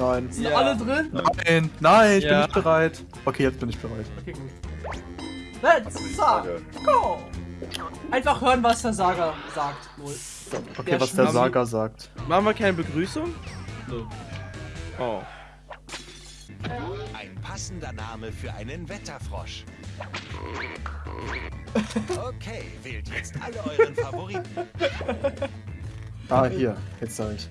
Nein. Sind Ja. alle drin? Nein, nein, ich bin Ja. nicht bereit. Okay, jetzt bin ich bereit. Okay, gut. Let's. Go! Einfach hören, was der Saga sagt. Null. Okay, Der was der Saga sagt. Machen wir keine Begrüßung? Oh. Ein passender Name für einen Wetterfrosch. Okay, wählt jetzt alle euren Favoriten. Ah, hier, jetzt sag ich.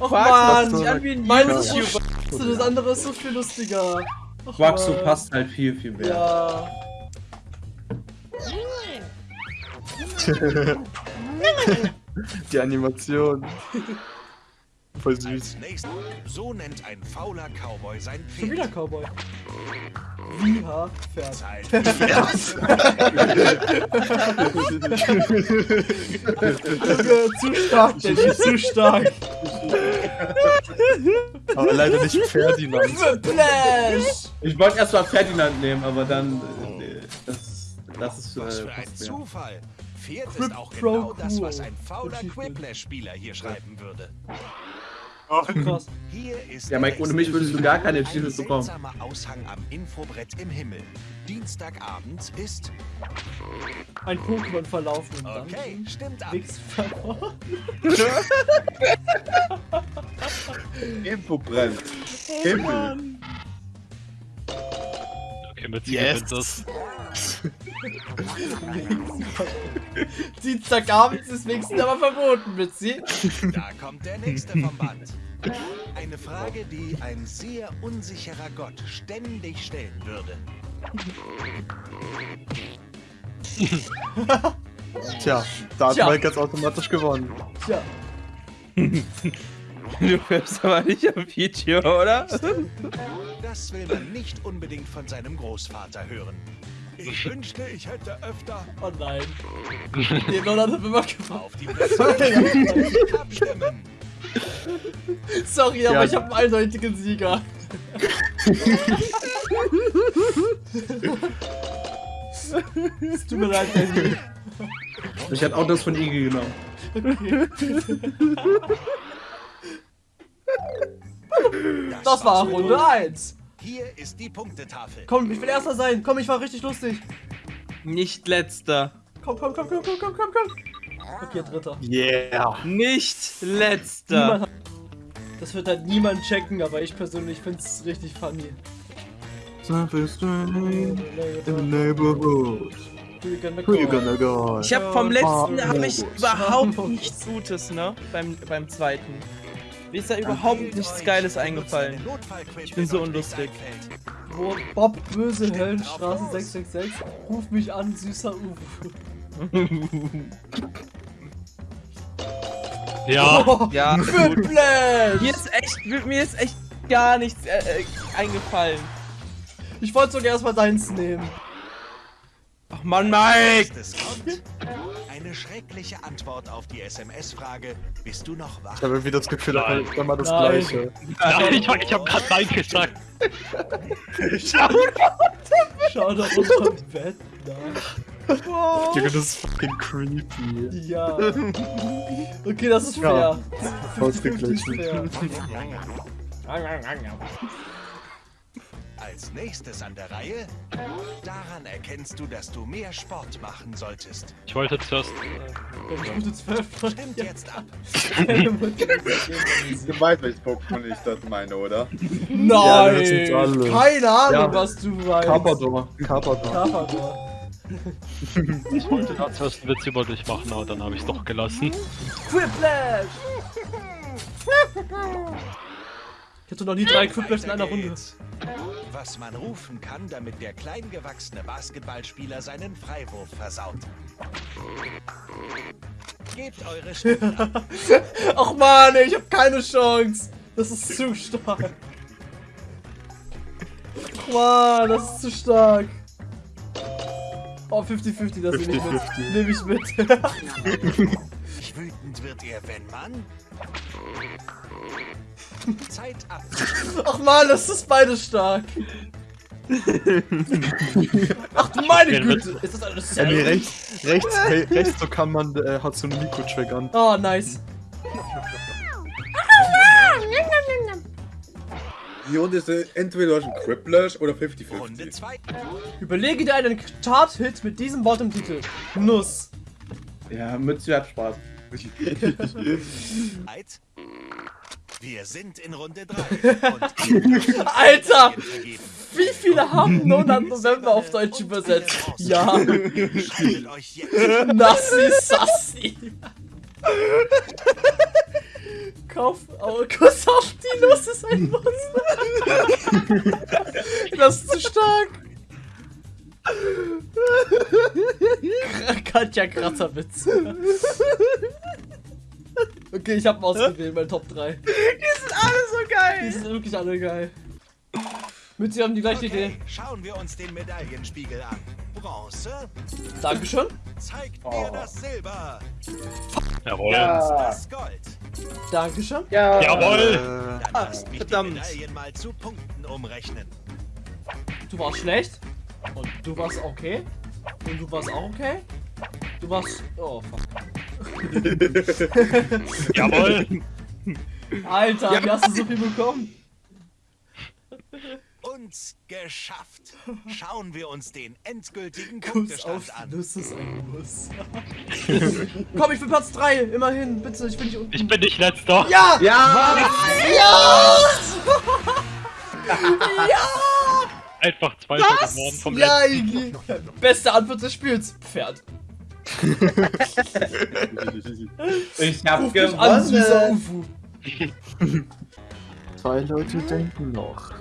Och Quax, man, das ja, so- meins ist Ja. so scheiße, das andere ist so viel lustiger. Och, Quaxo Mann. passt halt viel, viel mehr. Ja. Die Animation. Voll süß. Als nächstes, so nennt ein fauler Cowboy sein Schon wieder Pferd. Cowboy. Wie ha Pferd. Zeit. Junge, zu stark, Danny, zu stark. Aber leider nicht Ferdinand. Ich wollte erstmal Ferdinand nehmen, aber dann. Äh, das, das ist. Was Äh, für ein. Zufall. Pferd ist auch genau das, was ein fauler. Quiplash-Spieler hier schreiben würde. Krass. Hier ist Ja, Mike, ohne mich würdest du gar keine Ein Achievements bekommen. Aushang am Infobrett im Himmel. Dienstagabend ist... Ein Pokémon verlaufen und dann. Okay, stimmt ab. Nix verloren. Info brennt. Himmel. Okay, mit Yes. yes. das. Dienstagabend ist wenigstens aber verboten, Mitzi. Da kommt der nächste vom Band. Eine Frage, die ein sehr unsicherer Gott ständig stellen würde. Tja, da hat Tja. Mike jetzt automatisch gewonnen. Tja, Du hörst aber nicht am Video, oder? Das will man nicht unbedingt von seinem Großvater hören. Ich wünschte, ich hätte öfter oh nein. Den Nolan hat immer gewonnen. auf die Plätze abstimmen. Sorry, aber Ja. ich habe einen eindeutigen Sieger. es tut mir leid, Danny. Ich hätte auch das von Iggy genommen. Das war Runde 1. Hier ist die Punktetafel. Komm, ich will erster sein. Komm, ich war richtig lustig. Nicht letzter. Komm, komm, komm, komm, komm, komm, komm, komm. Okay, dritter. Yeah. Nicht letzter. Das wird halt niemand checken, aber ich persönlich find's richtig funny. Something's strange in the neighborhood. Who you gonna go? Ich habe vom letzten habe ich überhaupt nichts Gutes, ne? Beim, beim zweiten. Mir ist da überhaupt nichts Geiles eingefallen. Ich bin so unlustig. Wo Bob Böse Höllenstraße 666. Ruf mich an, süßer Uwe. Ja, Ja, gut. Whiplash! Mir ist echt, mir ist echt gar nichts äh, äh, eingefallen. Ich wollte sogar erstmal deins nehmen. Ach Mann, Mike! Eine schreckliche Antwort auf die SMS-Frage: Bist du noch wach? Ich habe irgendwie das Gefühl, da kommt immer das Nein. Gleiche. Nein, ich, ich hab grad Nein gesagt. Schau doch unter dem Bett nach. Junge, das ist fucking creepy. Ja. Okay, das ist Ja. fair. Ausgeglichen. Als nächstes an der Reihe: Daran erkennst du, dass du mehr Sport machen solltest. Ich wollte zuerst. Wenn ich gute 12 Stimmt jetzt ab. Du weißt, welches Pokémon ich das meine, oder? Ja, Nein! alle. Keine Ahnung, Ja. was du weißt. Carpador. Carpador. Carpador. Ich wollte da zuerst einen Witz über dich machen, aber dann habe ich es doch gelassen. Quiplash! Ich hatte noch nie drei Quiplash in einer Runde. Was man rufen kann, damit der kleingewachsene Basketballspieler seinen Freiwurf versaut. Gebt eure Stimmen ab. Ach man, ich hab keine Chance. Das ist zu stark. Ach man, das ist zu stark. Oh, 50-50, das nehme ich mit. 50-50. Nehme ich mit. Wütend wird er, wenn man. Zeit ab. Ach man, das ist beides stark. Ach du meine Güte. Ist das alles Ja, nee, rechts, rechts, hey, rechts so kann man äh, Hatsune Miku triggern. Oh, nice. Die Runde ist entweder einen Quiplash oder Runde 50-50. 2. Überlege dir einen Chart-Hit mit diesem Wort im Titel. Nuss. Ja, Mütze hat Spaß. Wir sind in Runde 3. Und Alter! Wie viele haben Monat November auf Deutsch übersetzt? Ja. Schaltet euch jetzt Nassi Sassi. Kauf, oh, Kuss auf die Nuss ist ein Muss. Das ist zu stark. Katja Kratzerwitz. Okay, ich hab mal ausgewählt, mein Top 3. Die sind alle so Die geil. sind wirklich alle geil. Mit sie haben die gleiche Okay, Idee. schauen wir uns den Medaillenspiegel an. Bronze Dankeschön. zeigt Oh. mir das Silber, Jawohl. Ja. das Gold. Dankeschön. Ja. Jawohl. Dann Ah, lasst mich verdammt. die Medaillen mal zu Punkten umrechnen. Du warst schlecht. Und du warst okay. Und du warst auch okay. Du warst. Oh, fuck. Jawohl. Alter, wie hast du so viel bekommen? Uns geschafft. Schauen wir uns den endgültigen Kuss auf Punktestand an. Nuss ist ein Muss. Komm, ich bin Platz 3. Immerhin, bitte, ich bin nicht unten. Ich bin nicht letzter. ja! Ja! Einfach Zweiter geworden vom Ja, letzten. Beste Antwort des Spiels. Pferd. Ich hab Ruf mich an, süßer gewonnen. Ufu. Zwei Leute denken noch.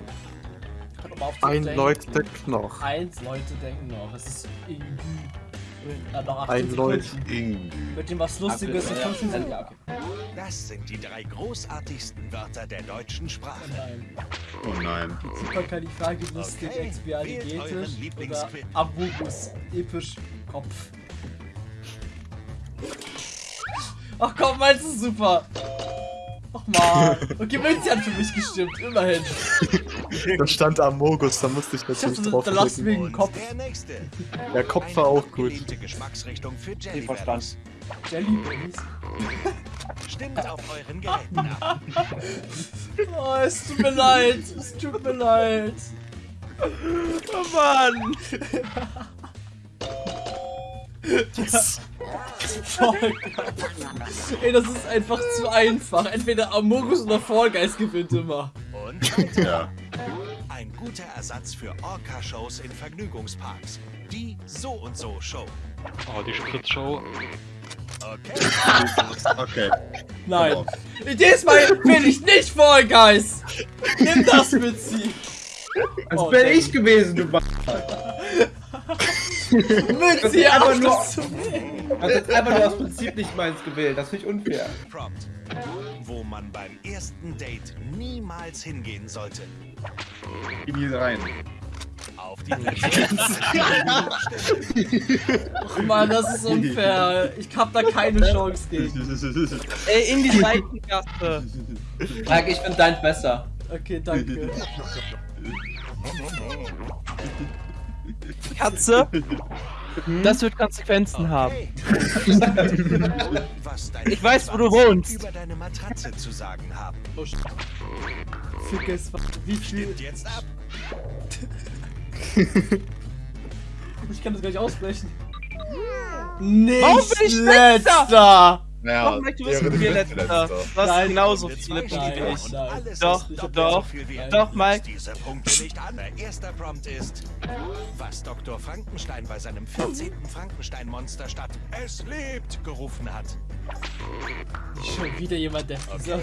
Ein denken. Leute denkt noch. Eins Leute denken noch. Es ist Iggy. Noch 18 Ein Leute. Sekunden. Mit dem was Lustiges in 15 Sekunden. Ja, okay. Das sind die drei großartigsten Wörter der deutschen Sprache. Nein. Oh nein. Super Kalifragilistik, Okay, wählt Expialigetisch euren oder. Amogus, episch, Kopf. Ach komm, meinst du super? Ach man. Okay, Münzi hat für mich gestimmt, immerhin. Da stand Amogus, da musste ich Ich natürlich dachte, drauf da lass den Kopf. der nächste. Der Kopf war auch gut. Geschmacksrichtung für Jelly verstanden. Bellies. Jelly Stimmt auf euren Geräten ab. Oh, es tut mir leid. Es tut mir leid. Oh Mann. Voll Ey, das ist einfach zu einfach. Entweder Amogus oder Fall Guys gewinnt immer. Und weiter. Ja. Ein guter Ersatz für Orca-Shows in Vergnügungsparks. Die So und So Show. Oh, die Spritzshow. Okay. Okay. Nein. Diesmal will ich nicht Fall Guys. Nimm das mit sie. Das Oh, bin ich gewesen, du Mann. Mit sie auch nur- hast jetzt einfach nur aus Prinzip nicht meins gewählt. Das finde ich unfair. Prompt. Wo man beim ersten Date niemals hingehen sollte. In die rein. Auf die. Ach Mann, das ist unfair. Ich hab da keine Chance gegen. Ey, in die Seitengasse. Sag, ich finde deins besser. Okay, danke. Katze, das wird Konsequenzen haben. Okay. Deine Ich weiß, wo du wohnst. über deine Matratze zu sagen haben. Oh, sh- Fick es, wie viel? Stimmt jetzt ab. Ich kann das gar nicht aussprechen. Nicht Warum bin ich letzter? Ja, Warum möchtest du wissen, wäre wie wir die letzter? Letzte. Du hast Nein. genauso viele Punkte wie ich. nein. Doch, doch, so viel wie ein. doch, Mike. Diese Punkte nicht an. Der erste Prompt ist, was Dr. Frankenstein bei seinem 14. Frankenstein-Monster statt Es lebt gerufen hat. Schon wieder jemand, der Okay,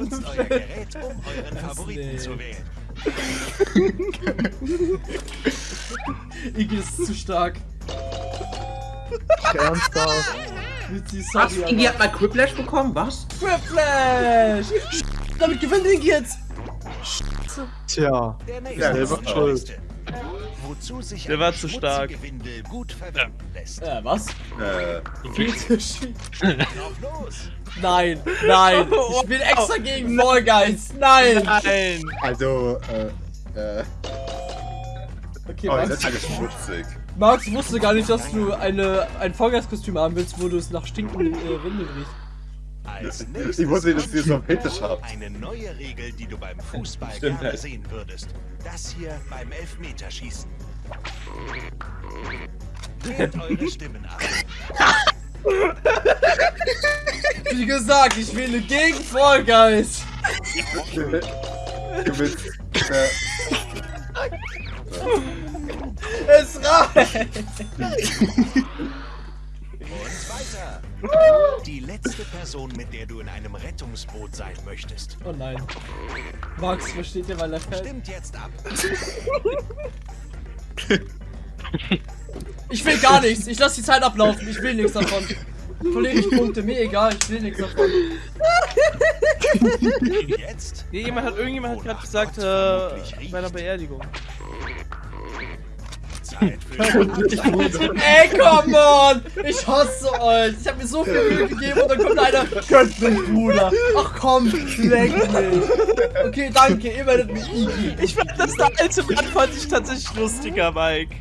nutzt euer Gerät, um euren Favoriten lebt. zu wählen. Iggy ist zu stark. Ernsthaft. Mit die Was? Sorry, Iggy hat mal Quiplash bekommen? Was? Whiplash! Damit gewinnt Iggy jetzt! Tja. Der Ja, selber schuld. Wozu sich Der war zu stark. gut verwenden lässt. Äh, was? Äh! Nein, nein! Ich bin extra gegen Fall Guys! Nein! Nein. also, äh, äh. Okay, Oh, das ist alles schmutzig. Max wusste gar nicht, dass du eine, ein Fall Guys Kostüm haben willst, wo du es nach stinkenden äh, Windel nächstes Ich wusste nicht, dass ihr so einen kommt Fetisch habt. Eine neue Regel, die du beim Fußball Stimmt gerne halt. sehen würdest. Das hier beim Elfmeterschießen. Wählt eure Stimmen ab. Wie gesagt, ich wähle gegen Fall Guys. Du. Äh, Es reicht. Und weiter. Die letzte Person, mit der du in einem Rettungsboot sein möchtest. Oh nein. Max, versteht ihr, weil er fällt? Stimmt jetzt ab. Ich will gar nichts. Ich lasse die Zeit ablaufen. Ich will nichts davon. Verliere ich Punkte. Mir egal. Ich will nichts davon. Jetzt Nee, jemand hat, irgendjemand hat gerade gesagt, äh, bei einer Beerdigung. Zeit für Ey, come on! Ich hasse euch! Ich habe mir so viel Mühe gegeben und dann kommt einer, könnt mich, Bruder! Ach komm, leck mich! Okay, danke, ihr werdet mich Iggy. Ich fand das der alte Mann fand ich tatsächlich lustiger, Mike.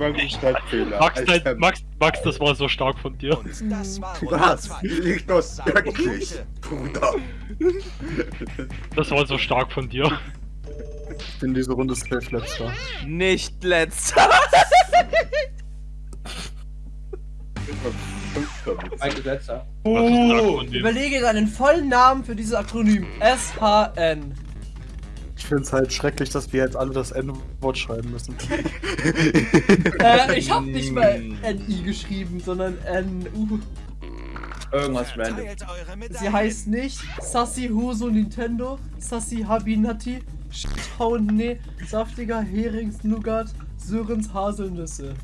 War ein Schreibfehler. Max, Ich dein, Max, Max, das war so stark von dir. Und das war Was? Liegt das wirklich? Bruder. Das war so stark von dir. Ich bin diese Runde safe letzter. Nicht letzter. Das stark von dir. Überlege deinen vollen Namen für dieses Akronym. SHN. Ich finde es halt schrecklich, dass wir jetzt alle das N-Wort schreiben müssen. Äh, ich hab nicht mal NI geschrieben, sondern NU. Irgendwas random. Sie heißt nicht Sassy Huso Nintendo, Sassy Habinati, Staune, saftiger Heringsnougat, Sörens Haselnüsse.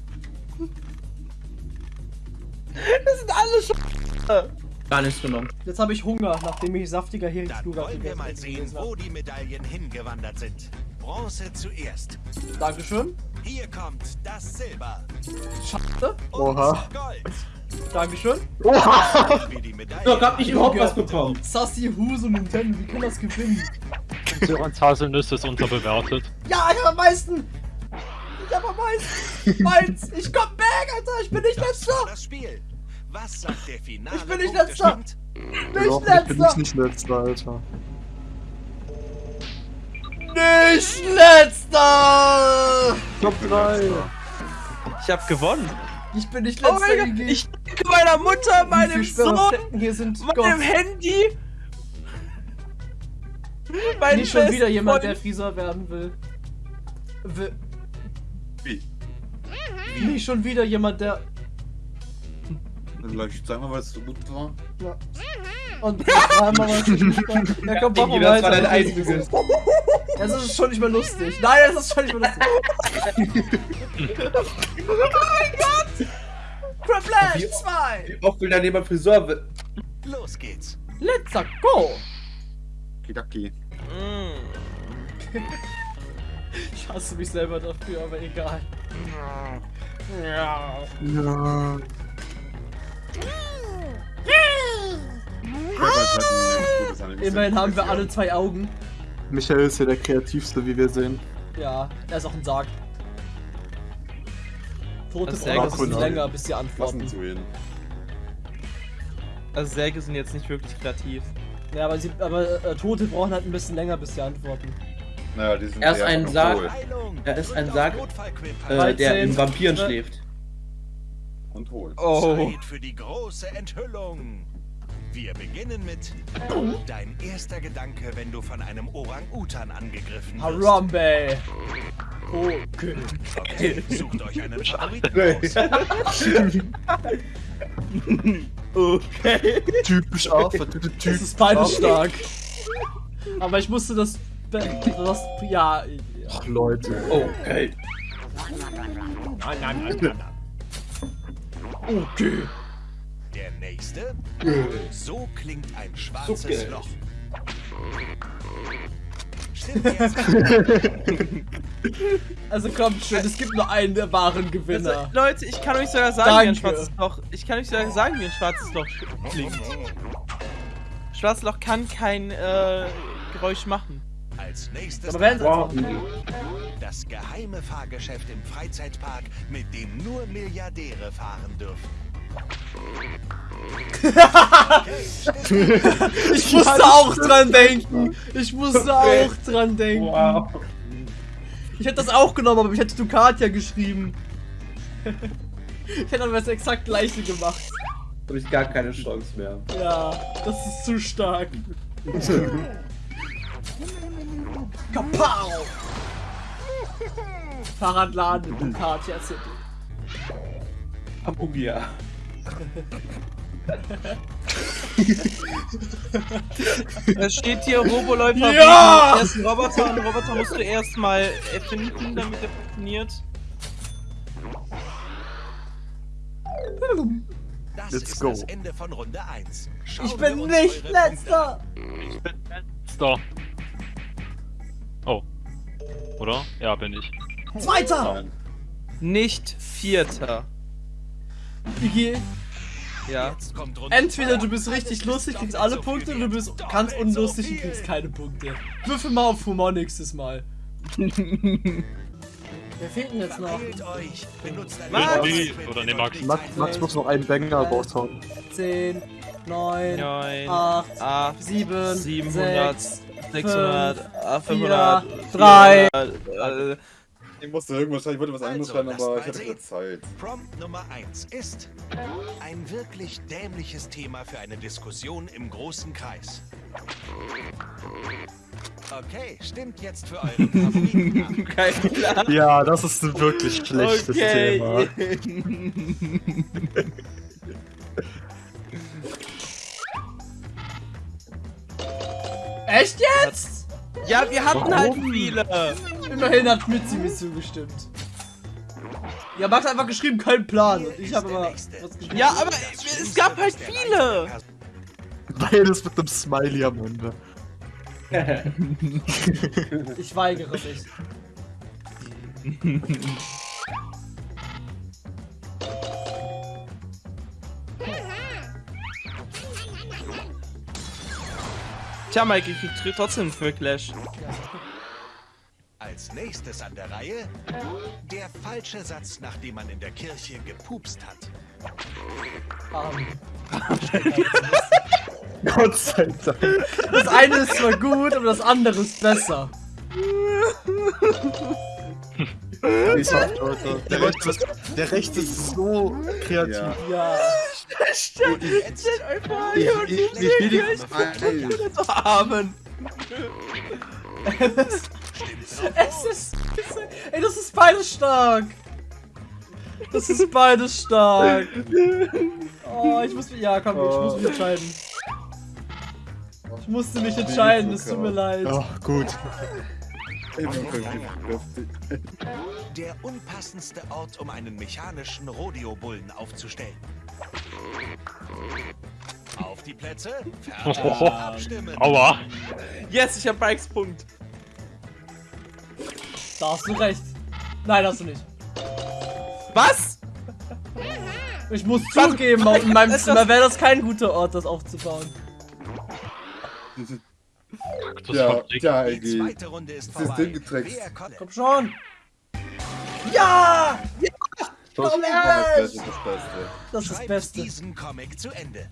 Das sind alle schon. Gar nichts genommen. Jetzt habe ich Hunger, nachdem ich saftiger Dann Heringsnougat wollen wir gegessen mal sehen, wo habe. die Medaillen hingewandert sind. Bronze zuerst. Dankeschön. Hier kommt das Silber. Schade. Oha. Gold. Dankeschön. Medaillen So, hab ich überhaupt was bekommen. Sassy Huso Nintendo, wie kann das gewinnen? Sörens Haselnüsse ist unterbewertet. Ja, ich hab am meisten! Ich hab am meisten! Meins! Ich komm back, Alter! Ich bin nicht Das letzter! das Spiel. Was sagt der finale Ich bin nicht letzter. Nicht Doch, ich bin letzter! nicht letzter, Alter. Nicht letzter! Top 3! Ich hab gewonnen. Ich bin nicht Oh letzter, mein Gott, ich danke meiner Mutter, meinem Sohn, Sperrflecken hier sind meinem Gott. Handy. Mein Nicht schon wieder jemand, der. Friseur werden will. will. Wie? Nicht schon wieder jemand, der. Vielleicht sag mal, was so gut war. Ja. Und dreimal was nicht gut war. Ja, komm, mach mal das war dein einziges. Das ist schon nicht mehr lustig. Nein, das ist schon nicht mehr lustig. oh mein Gott! Craplash Wie- 2! Wie oft will dann jemand Friseur wird? Los geht's. Let's go! Kidaki. Mm. Ich hasse mich selber dafür, aber egal. Ja. Ja. Immerhin haben wir alle zwei Augen. Michael ist hier der kreativste, wie wir sehen. Ja, er ist auch ein Sarg. Tote ist brauchen ein bisschen länger, bis sie antworten. zu. Also Särge sind jetzt nicht wirklich kreativ. Ja, aber, sie, aber äh, Tote brauchen halt ein bisschen länger, bis sie antworten. Naja, die sind Erst eher ein Sarg. Er ist ein Sarg. Äh, der 13, in Vampiren ne? schläft. Und hohl. Oh. Zeit für die große Enthüllung. Wir beginnen mit Dein erster Gedanke, wenn du von einem Orang-Utan angegriffen wirst. Harambe! Okay. Okay, sucht euch einen Favoriten aus. Okay. Typisch Affe, typisch Das ist beides stark. Aber ich musste das. das ja. ja. Ach, Leute. Okay. Okay. Der nächste. So klingt ein schwarzes Okay. Loch. Stimmt jetzt. Also kommt schon, es gibt nur einen der wahren Also, Gewinner. Leute, ich kann euch sogar sagen, wie ein Danke. schwarzes Loch. Ich kann euch sogar sagen, wie ein schwarzes Loch klingt. Schwarzes Loch kann kein äh, Geräusch machen. Als nächstes Wow. das geheime Fahrgeschäft im Freizeitpark, mit dem nur Milliardäre fahren dürfen. Ich musste auch dran denken. Ich musste auch dran denken. Wow. Ich hätte das auch genommen, aber ich hätte Ducatia geschrieben. Ich hätte aber das exakt gleiche gemacht. Habe ich gar keine Chance mehr. Ja, das ist zu stark. Kapow! Fahrradladen in Ducatia City. Abugia. Da steht hier Roboläufer Ja! wegen ersten Roboter und Roboter musst du erstmal erfinden, damit er funktioniert. Das Let's ist go. das Ende von Runde 1. Schauen Ich bin nicht letzter! Ich bin letzter. Oder? Ja, bin ich. Zweiter! Nein. Nicht Vierter. Iggy, Ja. Jetzt kommt Runde entweder du bist richtig lustig, kriegst alle Punkte, oder du bist ganz unlustig und kriegst keine Punkte. Würfel mal auf Humor nächstes Mal. Wer fehlt denn jetzt noch? Max! Oder nee, Max. Max, Max muss noch einen Banger raushauen. 10, 9, 9, 8, 8, 7, 700, 6, 600, äh, 500, 4, 3. 400, äh, Ich musste irgendwas schreiben, ich wollte was anderes Also, schreiben, aber ich hatte keine Zeit. Prompt Nummer 1 ist ein wirklich dämliches Thema für eine Diskussion im großen Kreis. Okay, stimmt jetzt für euren Favoriten. Ja, das ist ein wirklich schlechtes Thema. Echt jetzt? Ja, wir hatten halt viele. Immerhin hat Mitzi mir zugestimmt. Ja, Max hat einfach geschrieben, kein Plan. Und ich habe aber was geschrieben. Ja, aber es gab halt viele. Beides mit einem Smiley am Ende. Ich weigere mich. Tja, Mike, ich krieg trotzdem für Clash. Als nächstes an der Reihe der falsche Satz, nachdem man in der Kirche gepupst hat. Ähm, Gott sei Dank. das eine ist zwar gut, aber das andere ist besser. Der Rechte ist, der Rechte ist so kreativ. Ja. Ja. Stellt euch vor, Ich, hier und ich, ich will die zu haben. Es ist. Ey, das ist beides stark. Das ist beides stark. Oh, ich muss mich. Ja, komm, ich muss mich entscheiden. Ich musste mich entscheiden, es tut mir leid. Ja, gut. Der unpassendste Ort, um einen mechanischen Rodeo-Bullen aufzustellen. Auf die Plätze, fertig, abstimmen. Aua. Yes, ich hab Bikes Punkt. Da hast du recht. Nein, hast du nicht. Was? Ich muss zugeben, in meinem Zimmer wäre das kein guter Ort, das aufzubauen. Das Ja, ja, Die zweite Runde ist Das vorbei. Ding getrickst. Wer konnte? Komm schon. Ja! Das Komm ist das Beste. Das ist das Beste. diesen Comic zu Ende.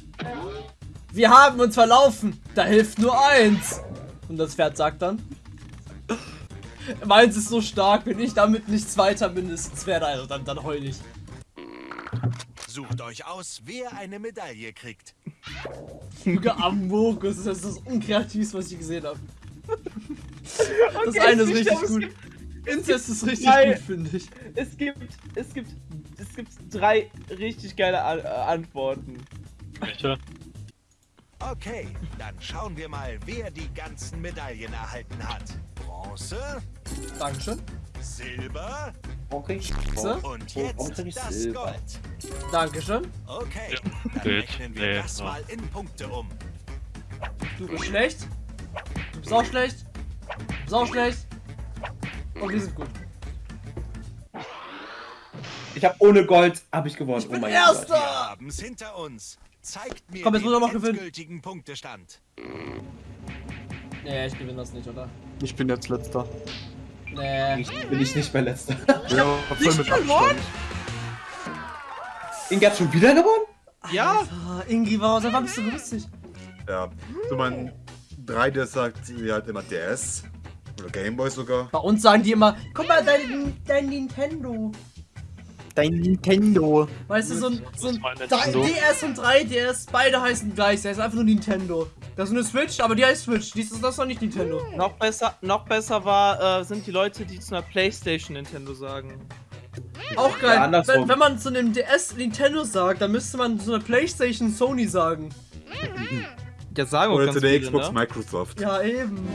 Wir haben uns verlaufen. Da hilft nur eins. Und das Pferd sagt dann. Meins ist so stark, wenn ich damit nicht Zweiter mindestens werde, also dann, dann heul ich. Sucht euch aus, wer eine Medaille kriegt. Junge Amogus, das ist das unkreativste, was ich gesehen habe. Das eine ist ich richtig gut. Incest ist richtig Nein. gut, finde ich. Es gibt, es gibt, es gibt drei richtig geile An äh, Antworten. Welche? Okay, dann schauen wir mal, wer die ganzen Medaillen erhalten hat. Bronze, Dankeschön. Silber Warum krieg ich So. und Warum jetzt krieg ich das Silber? Gold. Dankeschön. Okay, Ja, dann rechnen wir Nee, das mal in Punkte um. Du bist schlecht. Du bist auch schlecht. Du bist auch schlecht. Und wir sind gut. Ich habe ohne Gold habe ich gewonnen. Ich bin oh mein Erster. Gott. Wir haben's hinter uns. Zeigt mir Komm, jetzt den muss er noch gewinnen. endgültigen Punktestand. Nee, ich gewinne das nicht, oder? Ich bin jetzt letzter. Nee. Ich bin ich nicht mehr letzter. Ja, voll mit Abstand. Inge hat schon wieder gewonnen? Ja, Ah, Ingi, warum seit wann bist du lustig? Ja. So mein 3D sagt sie halt immer DS. Oder Gameboy sogar. Bei uns sagen die immer, guck mal, dein, dein Nintendo. Dein Nintendo. Weißt du, so ein, so ein mein 3, Nintendo. DS und 3DS, beide heißen gleich. Der ist einfach nur Nintendo. Das ist eine Switch, aber die heißt Switch. Dies ist das noch nicht Nintendo. noch besser, noch besser war, äh, sind die Leute, die zu einer Playstation Nintendo sagen. Auch geil. Ja, wenn, wenn man zu einem DS Nintendo sagt, dann müsste man zu einer Playstation Sony sagen. Ja, sagen auch Oder ganz zu der viele, Xbox ne? Microsoft. Ja, eben.